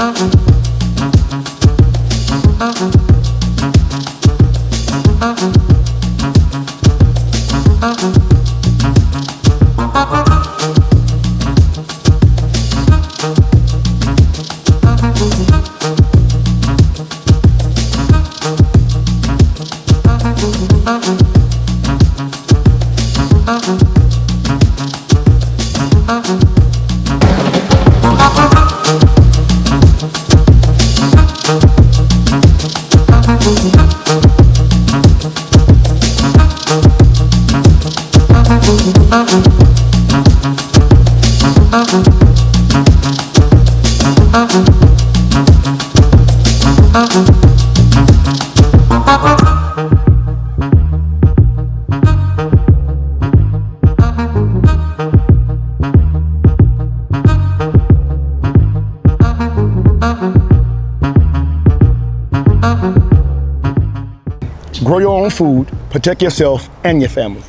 Uh-uh. Grow your own food, protect yourself and your family.